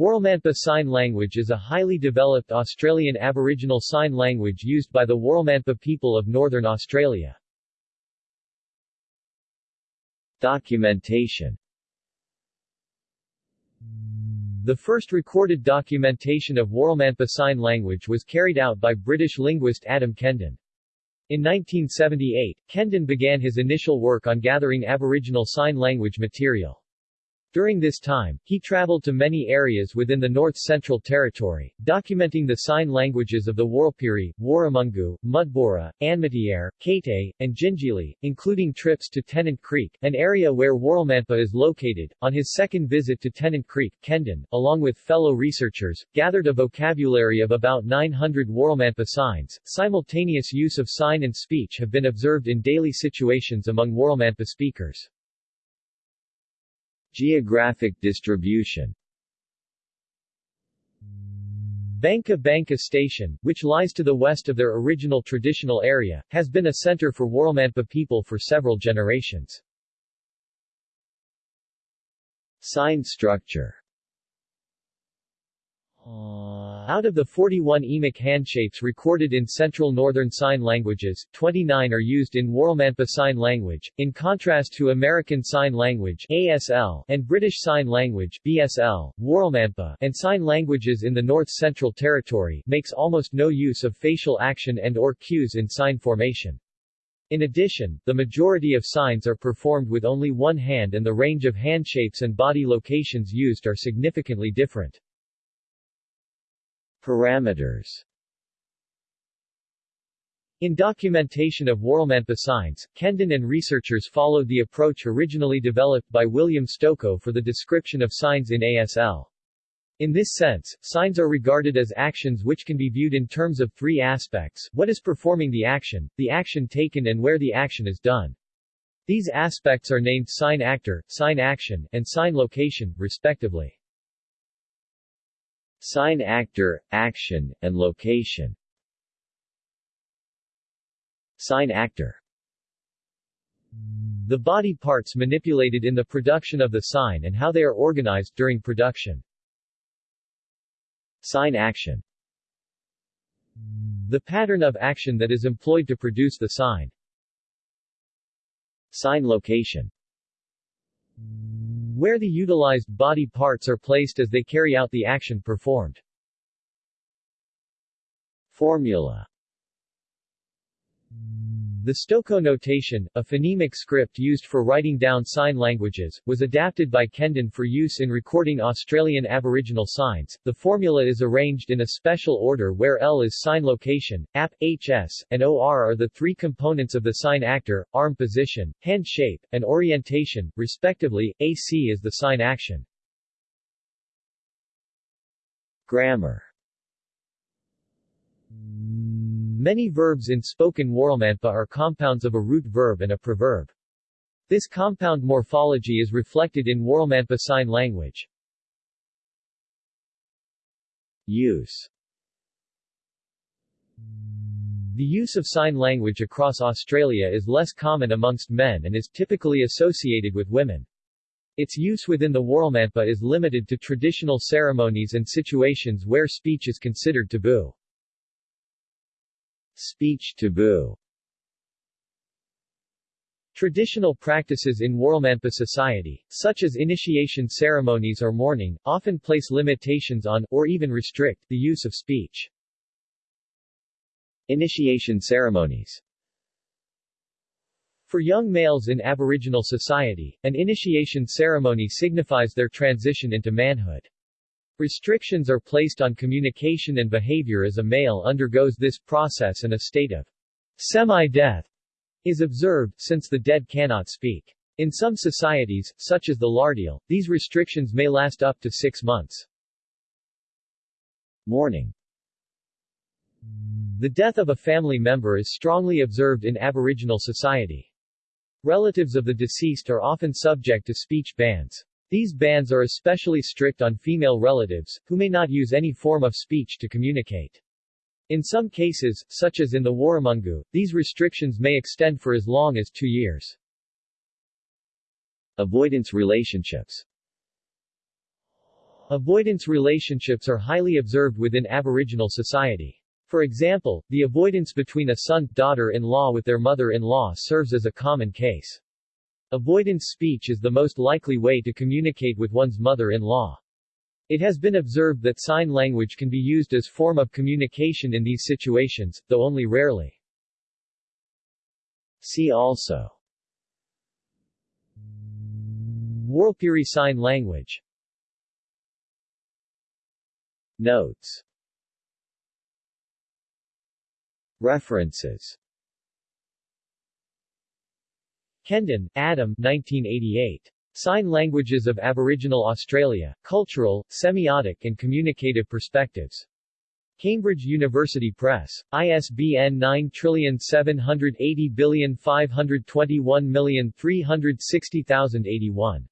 Warlmanpa Sign Language is a highly developed Australian Aboriginal Sign Language used by the Warlmanpa people of Northern Australia. Documentation The first recorded documentation of Warlmanpa Sign Language was carried out by British linguist Adam Kendon. In 1978, Kendon began his initial work on gathering Aboriginal Sign Language material. During this time, he traveled to many areas within the North Central Territory, documenting the sign languages of the Warlpiri, Warramungu, Mudburra, Anmatiere, Kate, and Djinjili, including trips to Tennant Creek, an area where Warlmanpa is located. On his second visit to Tennant Creek, Kendon, along with fellow researchers, gathered a vocabulary of about 900 Warlmanpa signs. Simultaneous use of sign and speech have been observed in daily situations among Warlmanpa speakers. Geographic distribution Banka Banka Station, which lies to the west of their original traditional area, has been a center for Warlmanpa people for several generations. Sign structure Uh, out of the 41 emic handshapes recorded in Central Northern Sign Languages, 29 are used in Warlmanpa Sign Language, in contrast to American Sign Language ASL and British Sign Language BSL, Warlmanpa, and sign languages in the North Central Territory makes almost no use of facial action and or cues in sign formation. In addition, the majority of signs are performed with only one hand and the range of handshapes and body locations used are significantly different. Parameters in documentation of Warlmanpa signs, Kendon and researchers followed the approach originally developed by William Stokoe for the description of signs in ASL. In this sense, signs are regarded as actions which can be viewed in terms of three aspects, what is performing the action, the action taken and where the action is done. These aspects are named sign actor, sign action, and sign location, respectively. Sign actor, action, and location Sign actor The body parts manipulated in the production of the sign and how they are organized during production. Sign action The pattern of action that is employed to produce the sign. Sign location where the utilized body parts are placed as they carry out the action performed. Formula the Stokoe notation, a phonemic script used for writing down sign languages, was adapted by Kendon for use in recording Australian Aboriginal signs. The formula is arranged in a special order where L is sign location, AP, HS, and OR are the three components of the sign actor, arm position, hand shape, and orientation, respectively, AC is the sign action. Grammar Many verbs in spoken Warlmanpa are compounds of a root verb and a preverb. This compound morphology is reflected in Warlmanpa Sign Language. Use The use of sign language across Australia is less common amongst men and is typically associated with women. Its use within the Warlmanpa is limited to traditional ceremonies and situations where speech is considered taboo. Speech taboo Traditional practices in Warlmanpa society, such as initiation ceremonies or mourning, often place limitations on, or even restrict, the use of speech. Initiation ceremonies For young males in Aboriginal society, an initiation ceremony signifies their transition into manhood. Restrictions are placed on communication and behavior as a male undergoes this process and a state of semi-death is observed, since the dead cannot speak. In some societies, such as the Lardil, these restrictions may last up to six months. Mourning The death of a family member is strongly observed in Aboriginal society. Relatives of the deceased are often subject to speech bans. These bans are especially strict on female relatives, who may not use any form of speech to communicate. In some cases, such as in the Warramungu, these restrictions may extend for as long as two years. Avoidance relationships Avoidance relationships are highly observed within Aboriginal society. For example, the avoidance between a son-daughter-in-law with their mother-in-law serves as a common case. Avoidance speech is the most likely way to communicate with one's mother-in-law. It has been observed that sign language can be used as form of communication in these situations, though only rarely. See also Warlpiri Sign Language Notes References Kendon, Adam 1988. Sign Languages of Aboriginal Australia, Cultural, Semiotic and Communicative Perspectives. Cambridge University Press. ISBN 9780521360081.